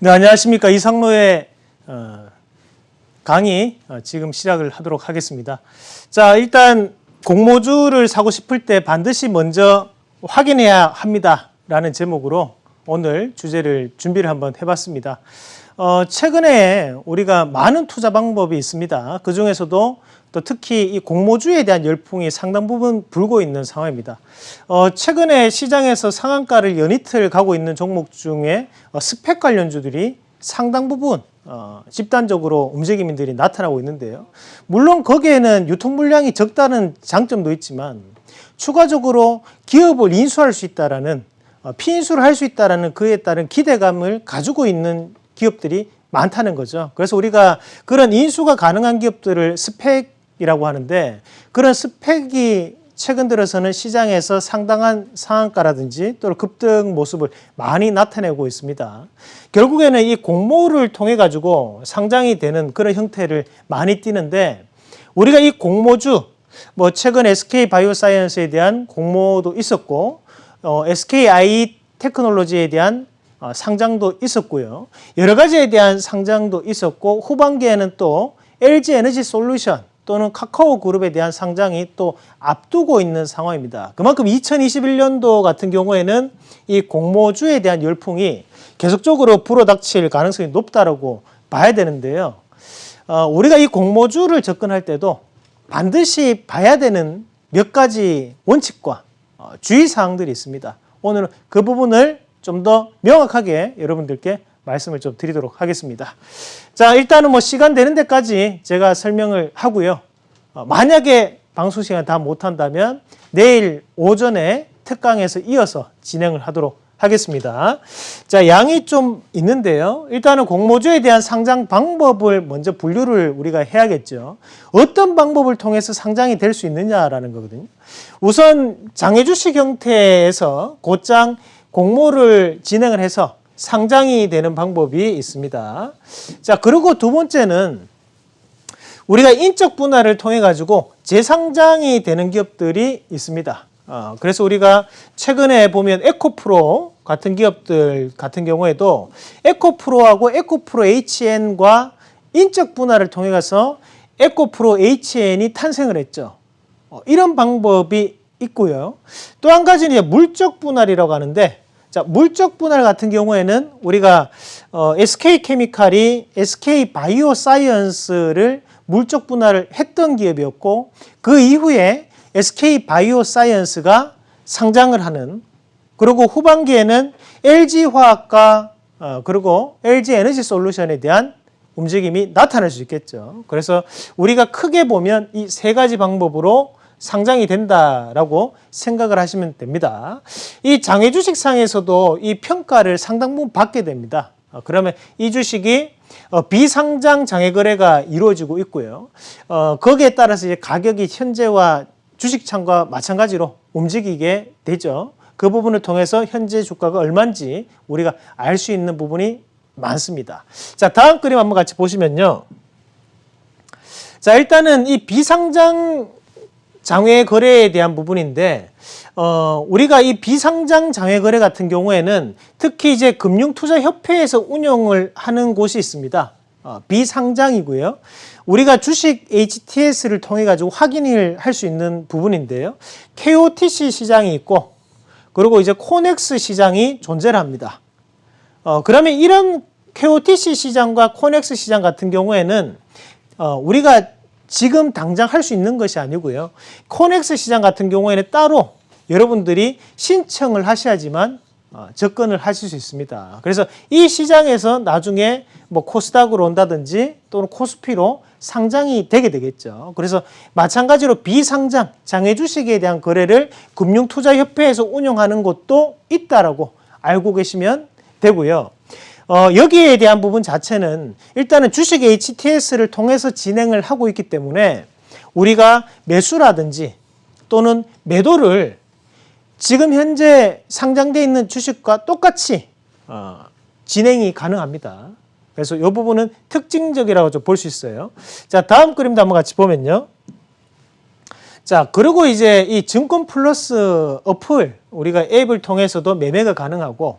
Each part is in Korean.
네, 안녕하십니까. 이상로의 어, 강의 어, 지금 시작을 하도록 하겠습니다. 자, 일단 공모주를 사고 싶을 때 반드시 먼저 확인해야 합니다. 라는 제목으로 오늘 주제를 준비를 한번 해봤습니다. 어, 최근에 우리가 많은 투자 방법이 있습니다. 그 중에서도 또 특히 이 공모주에 대한 열풍이 상당 부분 불고 있는 상황입니다. 어, 최근에 시장에서 상한가를 연이틀 가고 있는 종목 중에 어, 스펙 관련주들이 상당 부분 어, 집단적으로 움직임들이 나타나고 있는데요. 물론 거기에는 유통 물량이 적다는 장점도 있지만 추가적으로 기업을 인수할 수 있다라는 어, 피인수를 할 수 있다라는 그에 따른 기대감을 가지고 있는 기업들이 많다는 거죠. 그래서 우리가 그런 인수가 가능한 기업들을 스펙이라고 하는데 그런 스펙이 최근 들어서는 시장에서 상당한 상한가라든지 또는 급등 모습을 많이 나타내고 있습니다. 결국에는 이 공모를 통해 가지고 상장이 되는 그런 형태를 많이 띠는데 우리가 이 공모주 뭐 최근 SK 바이오사이언스에 대한 공모도 있었고 어, SKI 테크놀로지에 대한 어, 상장도 있었고요. 여러 가지에 대한 상장도 있었고 후반기에는 또 LG 에너지 솔루션 또는 카카오 그룹에 대한 상장이 또 앞두고 있는 상황입니다. 그만큼 2021년도 같은 경우에는 이 공모주에 대한 열풍이 계속적으로 불어닥칠 가능성이 높다고 봐야 되는데요. 어, 우리가 이 공모주를 접근할 때도 반드시 봐야 되는 몇 가지 원칙과 어, 주의사항들이 있습니다. 오늘은 그 부분을 좀 더 명확하게 여러분들께 말씀을 좀 드리도록 하겠습니다. 자, 일단은 뭐 시간 되는 데까지 제가 설명을 하고요. 어, 만약에 방송 시간 다 못한다면 내일 오전에 특강에서 이어서 진행을 하도록 하겠습니다. 자, 양이 좀 있는데요. 일단은 공모주에 대한 상장 방법을 먼저 분류를 우리가 해야겠죠. 어떤 방법을 통해서 상장이 될 수 있느냐라는 거거든요. 우선 장외 주식 형태에서 곧장 공모를 진행을 해서 상장이 되는 방법이 있습니다. 자, 그리고 두 번째는 우리가 인적 분할을 통해 가지고 재상장이 되는 기업들이 있습니다. 어, 그래서 우리가 최근에 보면 에코프로 같은 기업들 같은 경우에도 에코프로하고 에코프로 HN과 인적 분할을 통해 가서 에코프로 HN이 탄생을 했죠. 어, 이런 방법이 있고요. 또 한 가지는 물적 분할이라고 하는데 자, 물적 분할 같은 경우에는 우리가 어, SK 케미칼이 SK 바이오 사이언스를 물적 분할을 했던 기업이었고 그 이후에 SK 바이오 사이언스가 상장을 하는 그리고 후반기에는 LG 화학과 어, 그리고 LG 에너지 솔루션에 대한 움직임이 나타날 수 있겠죠. 그래서 우리가 크게 보면 이 세 가지 방법으로 상장이 된다라고 생각을 하시면 됩니다. 이 장외 주식상에서도 이 평가를 상당 부분 받게 됩니다. 어, 그러면 이 주식이 어, 비상장 장외 거래가 이루어지고 있고요. 어, 거기에 따라서 이제 가격이 현재와 주식창과 마찬가지로 움직이게 되죠. 그 부분을 통해서 현재 주가가 얼마인지 우리가 알 수 있는 부분이 많습니다. 자, 다음 그림 한번 같이 보시면요. 자, 일단은 이 비상장 장외 거래에 대한 부분인데 어, 우리가 이 비상장 장외 거래 같은 경우에는 특히 이제 금융투자협회에서 운영을 하는 곳이 있습니다. 어, 비상장이고요. 우리가 주식 HTS를 통해 가지고 확인을 할 수 있는 부분인데요. K-OTC 시장이 있고 그리고 이제 코넥스 시장이 존재를 합니다. 어, 그러면 이런 K-OTC 시장과 코넥스 시장 같은 경우에는 어, 우리가 지금 당장 할 수 있는 것이 아니고요. 코넥스 시장 같은 경우에는 따로 여러분들이 신청을 하셔야지만 어, 접근을 하실 수 있습니다. 그래서 이 시장에서 나중에 뭐 코스닥으로 온다든지 또는 코스피로 상장이 되게 되겠죠. 그래서 마찬가지로 비상장, 장외 주식에 대한 거래를 금융투자협회에서 운영하는 곳도 있다라고 알고 계시면 되고요. 어, 여기에 대한 부분 자체는 일단은 주식 HTS를 통해서 진행을 하고 있기 때문에 우리가 매수라든지 또는 매도를 지금 현재 상장되어 있는 주식과 똑같이 어, 진행이 가능합니다. 그래서 이 부분은 특징적이라고 좀 볼 수 있어요. 자, 다음 그림도 한번 같이 보면요. 자, 그리고 이제 이 증권 플러스 어플 우리가 앱을 통해서도 매매가 가능하고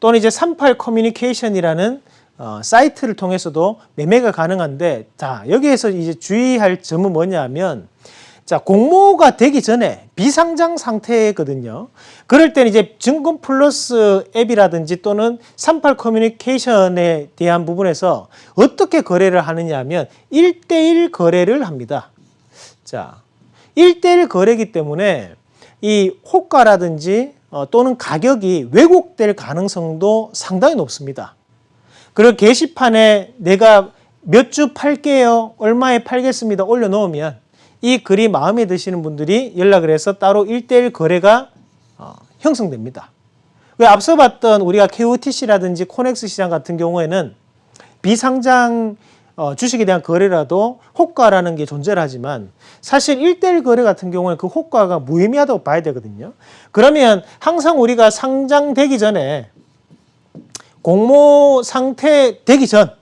또는 이제 38 커뮤니케이션이라는 어, 사이트를 통해서도 매매가 가능한데 자 여기에서 이제 주의할 점은 뭐냐면 자 공모가 되기 전에 비상장 상태거든요. 그럴 때는 이제 증권 플러스 앱이라든지 또는 38 커뮤니케이션에 대한 부분에서 어떻게 거래를 하느냐 하면 1대1 거래를 합니다. 자 1대1 거래기 때문에 이 호가라든지 어, 또는 가격이 왜곡될 가능성도 상당히 높습니다. 그리고 게시판에 내가 몇 주 팔게요, 얼마에 팔겠습니다 올려놓으면 이 글이 마음에 드시는 분들이 연락을 해서 따로 1대1 거래가 어, 형성됩니다. 왜 앞서 봤던 우리가 KOTC라든지 코넥스 시장 같은 경우에는 비상장 어, 주식에 대한 거래라도 호가라는 게 존재를 하지만 사실 1대1 거래 같은 경우에 그 호가가 무의미하다고 봐야 되거든요. 그러면 항상 우리가 상장되기 전에 공모 상태 되기 전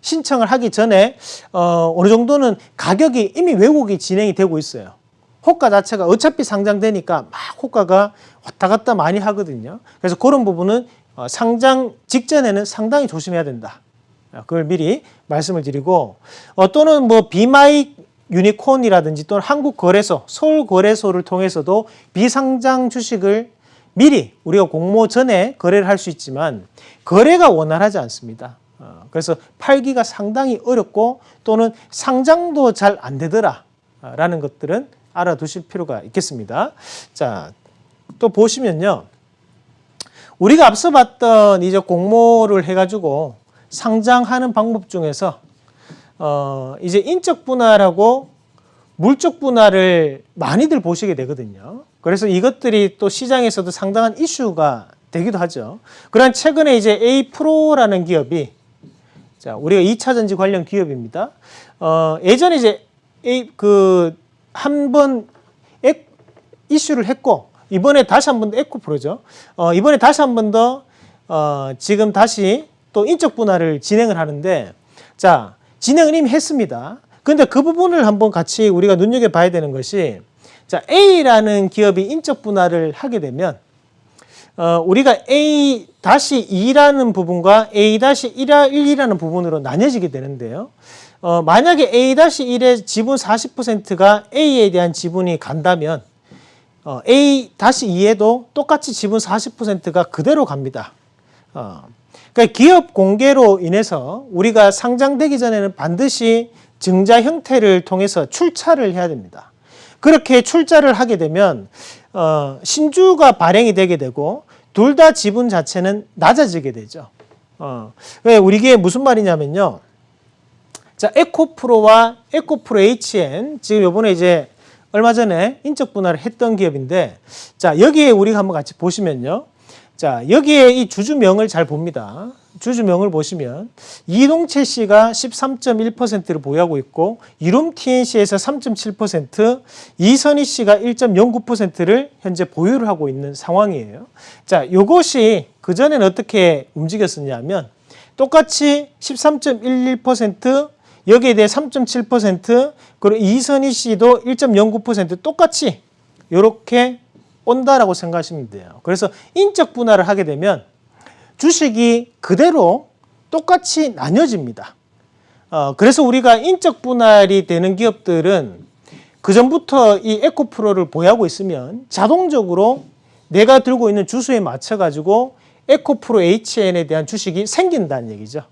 신청을 하기 전에 어, 어느 정도는 가격이 이미 왜곡이 진행이 되고 있어요. 호가 자체가 어차피 상장되니까 막 호가가 왔다 갔다 많이 하거든요. 그래서 그런 부분은 어, 상장 직전에는 상당히 조심해야 된다. 어, 그걸 미리 말씀을 드리고 어, 또는 뭐 비마이 유니콘이라든지 또는 한국거래소, 서울거래소를 통해서도 비상장 주식을 미리 우리가 공모 전에 거래를 할 수 있지만 거래가 원활하지 않습니다. 어, 그래서 팔기가 상당히 어렵고 또는 상장도 잘 안 되더라 라는 것들은 알아두실 필요가 있겠습니다. 자, 또 보시면요. 우리가 앞서 봤던 이제 공모를 해가지고 상장하는 방법 중에서 어, 이제 인적 분할하고 물적 분할을 많이들 보시게 되거든요. 그래서 이것들이 또 시장에서도 상당한 이슈가 되기도 하죠. 그런 최근에 이제 A 프로라는 기업이 자 우리가 2차 전지 관련 기업입니다. 어, 예전에 이제 A 그한번 이슈를 했고 이번에 다시 한 번 더 에코 프로죠. 어, 이번에 다시 한 번 더 어, 지금 다시 또 인적 분할을 진행을 하는데 자 진행을 이미 했습니다. 근데 그 부분을 한번 같이 우리가 눈여겨봐야 되는 것이 자 A라는 기업이 인적 분할을 하게 되면 어, 우리가 A-2라는 부분과 A-1이라는 부분으로 나뉘어지게 되는데요. 어, 만약에 A-1의 지분 40%가 A에 대한 지분이 간다면 어, A-2에도 똑같이 지분 40%가 그대로 갑니다. 어, 그러니까 기업 공개로 인해서 우리가 상장되기 전에는 반드시 증자 형태를 통해서 출자를 해야 됩니다. 그렇게 출자를 하게 되면 어, 신주가 발행이 되게 되고 둘 다 지분 자체는 낮아지게 되죠. 어, 왜 우리 게 무슨 말이냐면요. 자, 에코프로와 에코프로 HN 지금 요번에 이제 얼마 전에 인적 분할을 했던 기업인데 자, 여기에 우리가 한번 같이 보시면요. 자, 여기에 이 주주명을 잘 봅니다. 주주명을 보시면 이동채 씨가 13.1%를 보유하고 있고 이룸 TNC에서 3.7%, 이선희 씨가 1.09%를 현재 보유를 하고 있는 상황이에요. 자, 요것이 그전에는 어떻게 움직였었냐면 똑같이 13.11% 여기에 대해 3.7% 그리고 이선희 씨도 1.09% 똑같이 이렇게 온다라고 생각하시면 돼요. 그래서 인적 분할을 하게 되면 주식이 그대로 똑같이 나뉘어집니다. 어, 그래서 우리가 인적 분할이 되는 기업들은 그 전부터 이 에코프로를 보유하고 있으면 자동적으로 내가 들고 있는 주수에 맞춰 가지고 에코프로 HN에 대한 주식이 생긴다는 얘기죠.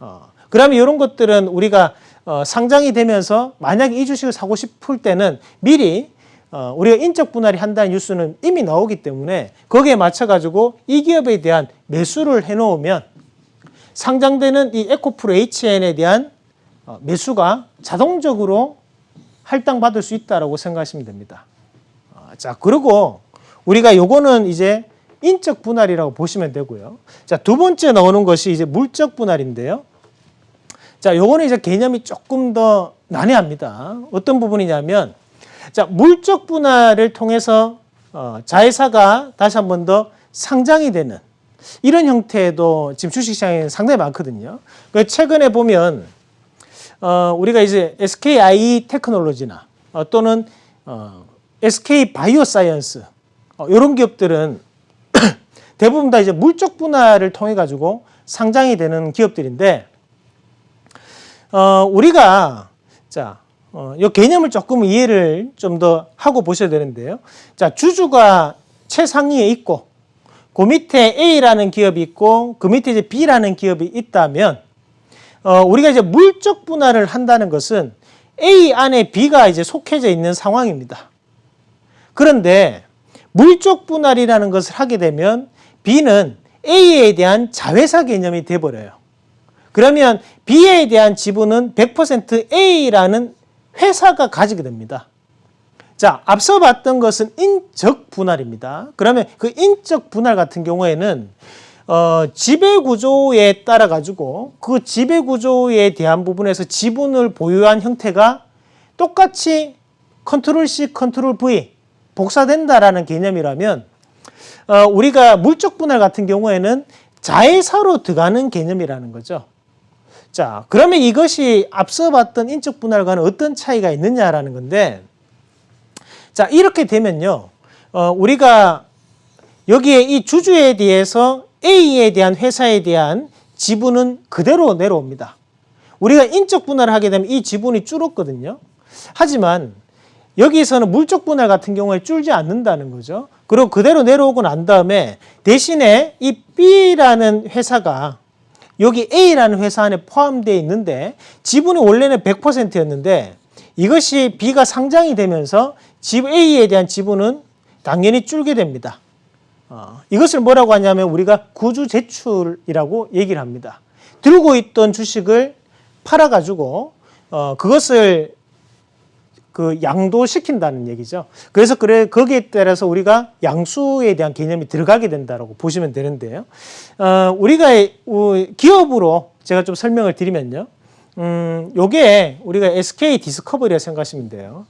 어, 그러면 이런 것들은 우리가 어, 상장이 되면서 만약에 이 주식을 사고 싶을 때는 미리 어, 우리가 인적 분할이 한다는 뉴스는 이미 나오기 때문에 거기에 맞춰가지고 이 기업에 대한 매수를 해놓으면 상장되는 이 에코프로 HN에 대한 어, 매수가 자동적으로 할당받을 수 있다고 생각하시면 됩니다. 어, 자, 그리고 우리가 요거는 이제 인적 분할이라고 보시면 되고요. 자, 두 번째 나오는 것이 이제 물적 분할인데요. 자, 요거는 이제 개념이 조금 더 난해합니다. 어떤 부분이냐면 자, 물적 분할을 통해서 어, 자회사가 다시 한 번 더 상장이 되는 이런 형태도 지금 주식시장에 상당히 많거든요. 그 최근에 보면 어, 우리가 이제 SKI 테크놀로지나 어, 또는 어, SK 바이오사이언스 어, 이런 기업들은 대부분 다 이제 물적 분할을 통해 가지고 상장이 되는 기업들인데 어, 우리가 자, 어, 이 개념을 조금 이해를 좀 더 하고 보셔야 되는데요. 자, 주주가 최상위에 있고 그 밑에 A라는 기업이 있고 그 밑에 이제 B라는 기업이 있다면 어, 우리가 이제 물적 분할을 한다는 것은 A 안에 B가 이제 속해져 있는 상황입니다. 그런데 물적 분할이라는 것을 하게 되면 B는 A에 대한 자회사 개념이 돼버려요. 그러면 B에 대한 지분은 100% A라는 회사가 가지게 됩니다. 자, 앞서 봤던 것은 인적 분할입니다. 그러면 그 인적 분할 같은 경우에는 어, 지배 구조에 따라 가지고 그 지배 구조에 대한 부분에서 지분을 보유한 형태가 똑같이 control C, control V 복사된다라는 개념이라면 어, 우리가 물적 분할 같은 경우에는 자회사로 들어가는 개념이라는 거죠. 자, 그러면 이것이 앞서 봤던 인적 분할과는 어떤 차이가 있느냐라는 건데, 자, 이렇게 되면요, 어, 우리가 여기에 이 주주에 대해서 A에 대한 회사에 대한 지분은 그대로 내려옵니다. 우리가 인적 분할을 하게 되면 이 지분이 줄었거든요. 하지만 여기서는 물적 분할 같은 경우에 줄지 않는다는 거죠. 그리고 그대로 내려오고 난 다음에 대신에 이 B라는 회사가 여기 A라는 회사 안에 포함되어 있는데 지분이 원래는 100%였는데 이것이 B가 상장이 되면서 A에 대한 지분은 당연히 줄게 됩니다. 어, 이것을 뭐라고 하냐면 우리가 구주 제출이라고 얘기를 합니다. 들고 있던 주식을 팔아가지고 어, 그것을 그 양도시킨다는 얘기죠. 그래서 그래 거기에 따라서 우리가 양수에 대한 개념이 들어가게 된다고 보시면 되는데요. 어, 우리가 기업으로 제가 좀 설명을 드리면요. 음, 요게 우리가 SK 디스커버리라 생각하시면 돼요.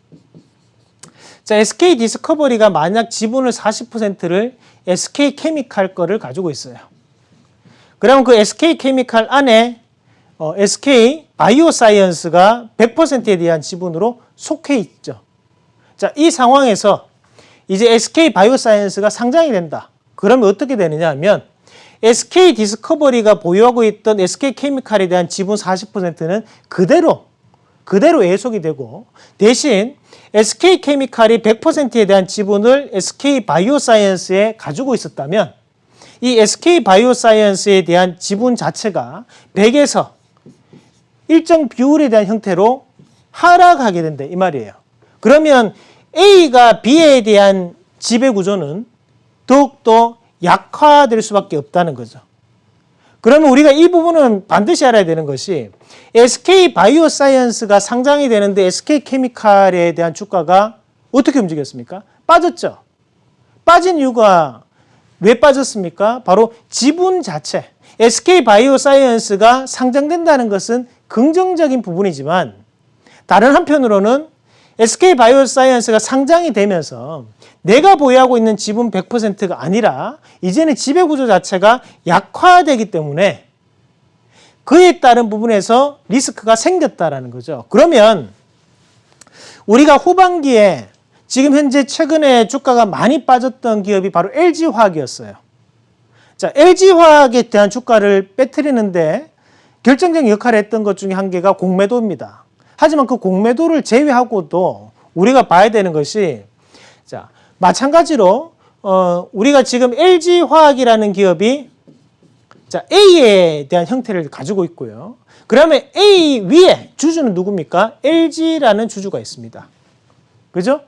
자, SK 디스커버리가 만약 지분을 40%를 SK 케미칼 거를 가지고 있어요. 그러면 그 SK 케미칼 안에 어, SK 바이오사이언스가 100%에 대한 지분으로 속해 있죠. 자, 이 상황에서 이제 SK 바이오사이언스가 상장이 된다. 그러면 어떻게 되느냐 하면 SK 디스커버리가 보유하고 있던 SK 케미칼에 대한 지분 40%는 그대로 그대로 애속이 되고 대신 SK 케미칼이 100%에 대한 지분을 SK 바이오사이언스에 가지고 있었다면 이 SK 바이오사이언스에 대한 지분 자체가 100에서 일정 비율에 대한 형태로 하락하게 된다 이 말이에요. 그러면 A가 B에 대한 지배 구조는 더욱더 약화될 수밖에 없다는 거죠. 그러면 우리가 이 부분은 반드시 알아야 되는 것이 SK 바이오사이언스가 상장이 되는데 SK 케미칼에 대한 주가가 어떻게 움직였습니까? 빠졌죠. 빠진 이유가 왜 빠졌습니까? 바로 지분 자체. SK 바이오사이언스가 상장된다는 것은 긍정적인 부분이지만 다른 한편으로는 SK 바이오사이언스가 상장이 되면서 내가 보유하고 있는 지분 100%가 아니라 이제는 지배 구조 자체가 약화되기 때문에 그에 따른 부분에서 리스크가 생겼다라는 거죠. 그러면 우리가 후반기에 지금 현재 최근에 주가가 많이 빠졌던 기업이 바로 LG화학이었어요. 자, LG화학에 대한 주가를 빼뜨리는데 결정적인 역할을 했던 것 중에 한 개가 공매도입니다. 하지만 그 공매도를 제외하고도 우리가 봐야 되는 것이 자 마찬가지로 어, 우리가 지금 LG화학이라는 기업이 자 A에 대한 형태를 가지고 있고요. 그러면 A 위에 주주는 누굽니까? LG라는 주주가 있습니다. 그죠?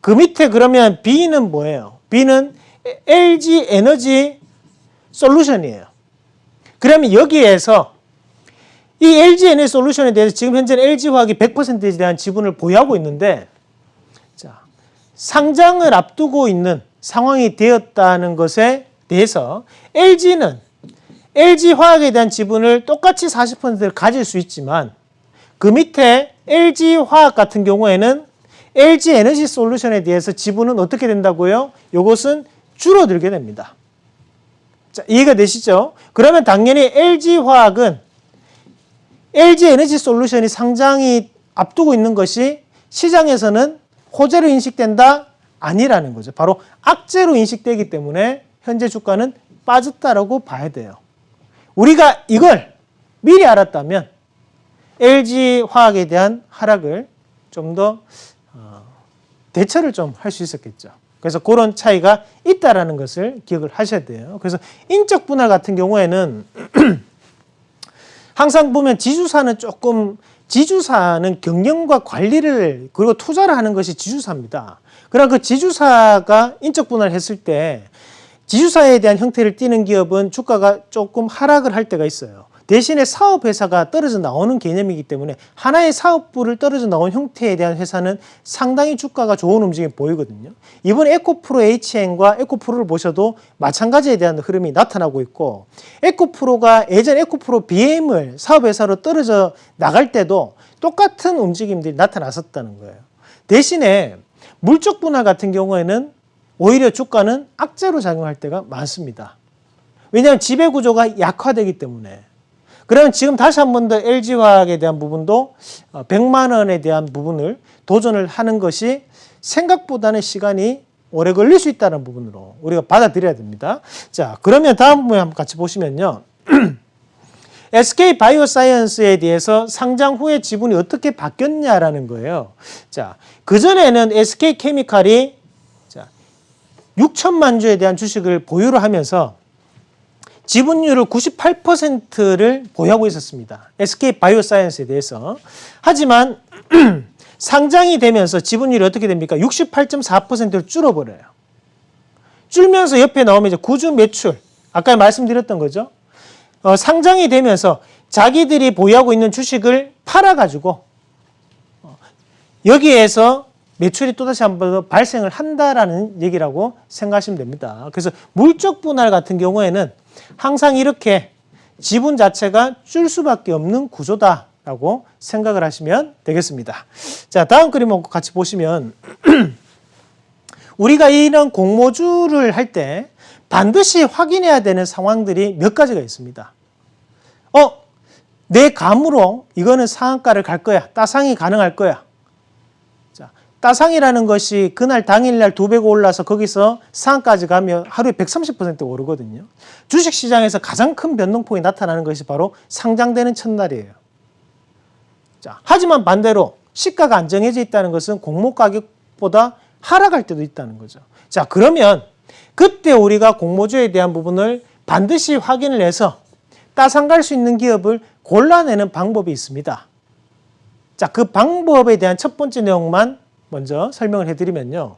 그 밑에 그러면 B는 뭐예요? B는 LG 에너지 솔루션이에요. 그러면 여기에서 이 LG 에너지 솔루션에 대해서 지금 현재는 LG화학이 100%에 대한 지분을 보유하고 있는데 자, 상장을 앞두고 있는 상황이 되었다는 것에 대해서 LG는 LG화학에 대한 지분을 똑같이 40%를 가질 수 있지만 그 밑에 LG화학 같은 경우에는 LG 에너지 솔루션에 대해서 지분은 어떻게 된다고요? 이것은 줄어들게 됩니다. 자, 이해가 되시죠? 그러면 당연히 LG화학은 LG 에너지 솔루션이 상장이 앞두고 있는 것이 시장에서는 호재로 인식된다? 아니라는 거죠. 바로 악재로 인식되기 때문에 현재 주가는 빠졌다라고 봐야 돼요. 우리가 이걸 미리 알았다면 LG 화학에 대한 하락을 좀더 어, 대처를 좀 할 수 있었겠죠. 그래서 그런 차이가 있다라는 것을 기억을 하셔야 돼요. 그래서 인적 분할 같은 경우에는 항상 보면 지주사는 조금 지주사는 경영과 관리를 그리고 투자를 하는 것이 지주사입니다. 그러나 그 지주사가 인적 분할을 했을 때 지주사에 대한 형태를 띠는 기업은 주가가 조금 하락을 할 때가 있어요. 대신에 사업회사가 떨어져 나오는 개념이기 때문에 하나의 사업부를 떨어져 나온 형태에 대한 회사는 상당히 주가가 좋은 움직임이 보이거든요. 이번 에코프로 HN과 에코프로를 보셔도 마찬가지에 대한 흐름이 나타나고 있고 에코프로가 예전 에코프로 BM을 사업회사로 떨어져 나갈 때도 똑같은 움직임들이 나타났었다는 거예요. 대신에 물적 분할 같은 경우에는 오히려 주가는 악재로 작용할 때가 많습니다. 왜냐하면 지배구조가 약화되기 때문에 그러면 지금 다시 한 번 더 LG화학에 대한 부분도 100만 원에 대한 부분을 도전을 하는 것이 생각보다는 시간이 오래 걸릴 수 있다는 부분으로 우리가 받아들여야 됩니다. 자, 그러면 다음 부분 한번 같이 보시면요. SK 바이오사이언스에 대해서 상장 후에 지분이 어떻게 바뀌었냐라는 거예요. 자, 그전에는 SK 케미칼이 자, 6천만 주에 대한 주식을 보유를 하면서 지분율을 98%를 보유하고 있었습니다. SK 바이오사이언스에 대해서. 하지만 상장이 되면서 지분율이 어떻게 됩니까? 68.4%를 줄어버려요. 줄면서 옆에 나오면 이제 구주 매출. 아까 말씀드렸던 거죠. 어, 상장이 되면서 자기들이 보유하고 있는 주식을 팔아가지고 어, 여기에서 매출이 또다시 한 번 더 발생을 한다라는 얘기라고 생각하시면 됩니다. 그래서 물적 분할 같은 경우에는 항상 이렇게 지분 자체가 줄 수밖에 없는 구조다라고 생각을 하시면 되겠습니다. 자, 다음 그림 같이 보시면 우리가 이런 공모주를 할 때 반드시 확인해야 되는 상황들이 몇 가지가 있습니다. 어, 내 감으로 이거는 상한가를 갈 거야. 따상이 가능할 거야. 따상이라는 것이 그날 당일날 두 배가 올라서 거기서 상한까지 가면 하루에 130% 오르거든요. 주식시장에서 가장 큰 변동폭이 나타나는 것이 바로 상장되는 첫날이에요. 자, 하지만 반대로 시가가 안 정해져 있다는 것은 공모 가격보다 하락할 때도 있다는 거죠. 자, 그러면 그때 우리가 공모주에 대한 부분을 반드시 확인을 해서 따상 갈 수 있는 기업을 골라내는 방법이 있습니다. 자, 그 방법에 대한 첫 번째 내용만 먼저 설명을 해드리면요.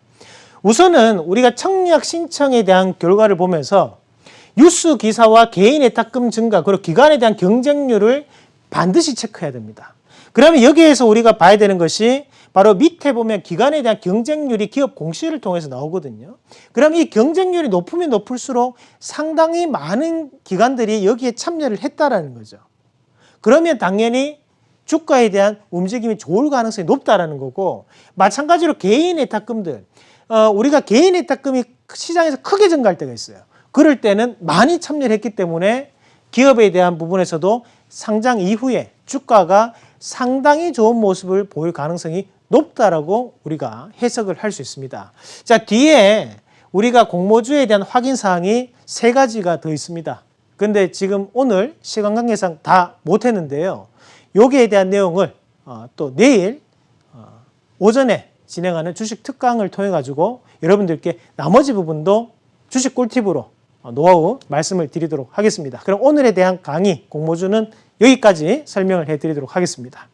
우선은 우리가 청약 신청에 대한 결과를 보면서 뉴스 기사와 개인 예탁금 증가 그리고 기관에 대한 경쟁률을 반드시 체크해야 됩니다. 그러면 여기에서 우리가 봐야 되는 것이 바로 밑에 보면 기관에 대한 경쟁률이 기업 공시를 통해서 나오거든요. 그럼 이 경쟁률이 높으면 높을수록 상당히 많은 기관들이 여기에 참여를 했다라는 거죠. 그러면 당연히 주가에 대한 움직임이 좋을 가능성이 높다라는 거고 마찬가지로 개인 예탁금들 어, 우리가 개인 예탁금이 시장에서 크게 증가할 때가 있어요. 그럴 때는 많이 참여를 했기 때문에 기업에 대한 부분에서도 상장 이후에 주가가 상당히 좋은 모습을 보일 가능성이 높다라고 우리가 해석을 할 수 있습니다. 자, 뒤에 우리가 공모주에 대한 확인 사항이 세 가지가 더 있습니다. 근데 지금 오늘 시간 관계상 다 못했는데요. 여기에 대한 내용을 어, 또 내일 어, 오전에 진행하는 주식 특강을 통해 가지고 여러분들께 나머지 부분도 주식 꿀팁으로 어, 노하우 말씀을 드리도록 하겠습니다. 그럼 오늘에 대한 강의 공모주는 여기까지 설명을 해드리도록 하겠습니다.